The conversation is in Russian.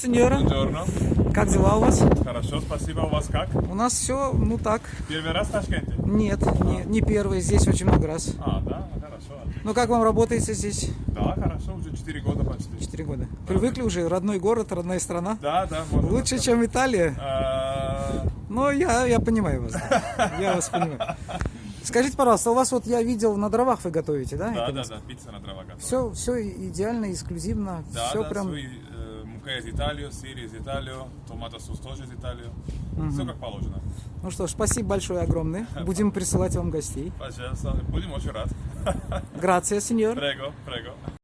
Сеньора, как дела у вас? Хорошо, спасибо. У вас как? У нас все, ну так. Первый раз в Ташкенте? Нет, не, не первый, здесь очень много раз. А, да, ну хорошо. Ну как вам работаете здесь? Да, хорошо, уже 4 года почти. Четыре года. Привыкли уже, родной город, родная страна. Да, да, Лучше, так чем Италия. сказать. А, Но я, я понимаю вас. да. Я вас понимаю. Скажите, пожалуйста, у вас вот я видел на дровах вы готовите, да? Да, да, да, пицца на дровах. готова. Все, все идеально, эксклюзивно, Да, все да, прям. свой, мука из Италии, сыр из Италии, томатосус тоже из Италии. Все как положено. Ну что ж, спасибо большое огромное. Будем присылать вам гостей. Пожалуйста, будем очень рад. Грация, сеньор. Прего, прего.